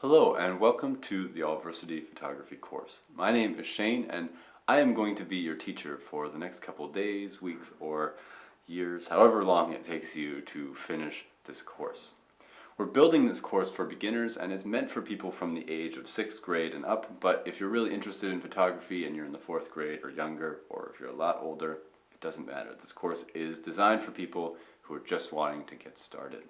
Hello and welcome to the Allversity Photography course. My name is Shane and I am going to be your teacher for the next couple days, weeks, or years, however long it takes you to finish this course. We're building this course for beginners and it's meant for people from the age of 6th grade and up, but if you're really interested in photography and you're in the 4th grade or younger, or if you're a lot older, it doesn't matter. This course is designed for people who are just wanting to get started.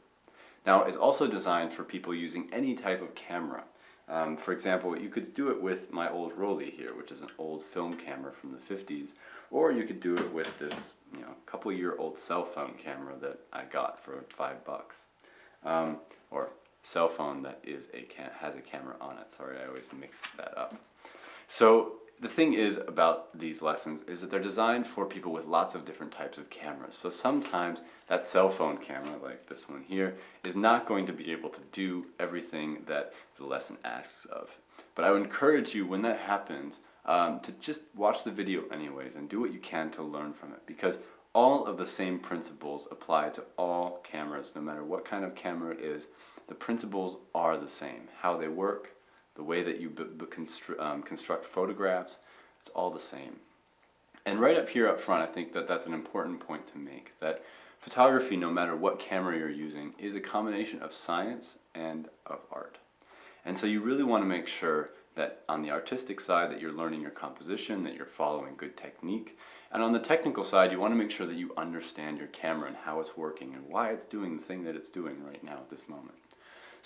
Now, it's also designed for people using any type of camera. Um, for example, you could do it with my old Rollei here, which is an old film camera from the 50s, or you could do it with this, you know, couple year old cell phone camera that I got for five bucks. Um, or cell phone that is a has a camera on it. Sorry, I always mix that up. So the thing is about these lessons is that they're designed for people with lots of different types of cameras. So sometimes that cell phone camera, like this one here, is not going to be able to do everything that the lesson asks of. But I would encourage you when that happens um, to just watch the video anyways and do what you can to learn from it because all of the same principles apply to all cameras no matter what kind of camera it is. The principles are the same. How they work, the way that you constru um, construct photographs, it's all the same. And right up here up front, I think that that's an important point to make, that photography, no matter what camera you're using, is a combination of science and of art. And so you really want to make sure that on the artistic side that you're learning your composition, that you're following good technique, and on the technical side you want to make sure that you understand your camera and how it's working and why it's doing the thing that it's doing right now at this moment.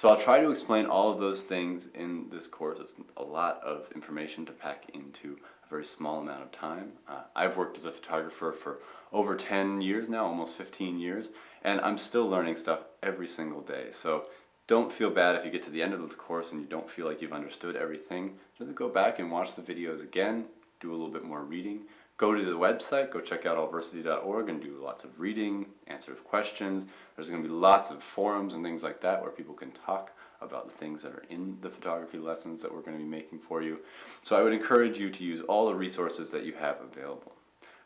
So I'll try to explain all of those things in this course. It's a lot of information to pack into a very small amount of time. Uh, I've worked as a photographer for over 10 years now, almost 15 years, and I'm still learning stuff every single day. So don't feel bad if you get to the end of the course and you don't feel like you've understood everything. Just go back and watch the videos again, do a little bit more reading, go to the website, go check out allversity.org and do lots of reading, answer questions. There's going to be lots of forums and things like that where people can talk about the things that are in the photography lessons that we're going to be making for you. So I would encourage you to use all the resources that you have available.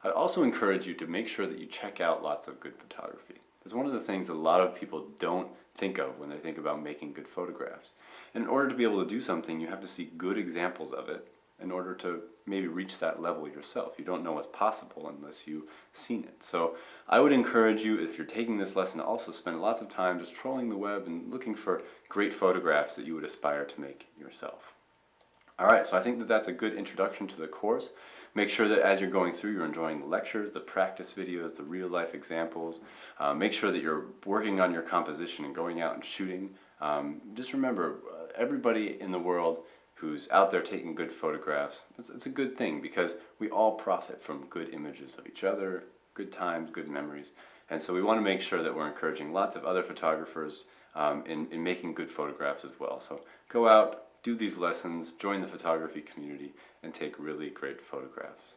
I'd also encourage you to make sure that you check out lots of good photography. It's one of the things a lot of people don't think of when they think about making good photographs. And in order to be able to do something, you have to see good examples of it in order to maybe reach that level yourself. You don't know what's possible unless you've seen it. So I would encourage you, if you're taking this lesson, to also spend lots of time just trolling the web and looking for great photographs that you would aspire to make yourself. Alright, so I think that that's a good introduction to the course. Make sure that as you're going through, you're enjoying the lectures, the practice videos, the real-life examples. Uh, make sure that you're working on your composition and going out and shooting. Um, just remember, uh, everybody in the world who's out there taking good photographs, it's, it's a good thing because we all profit from good images of each other, good times, good memories. And so we want to make sure that we're encouraging lots of other photographers um, in, in making good photographs as well. So go out, do these lessons, join the photography community, and take really great photographs.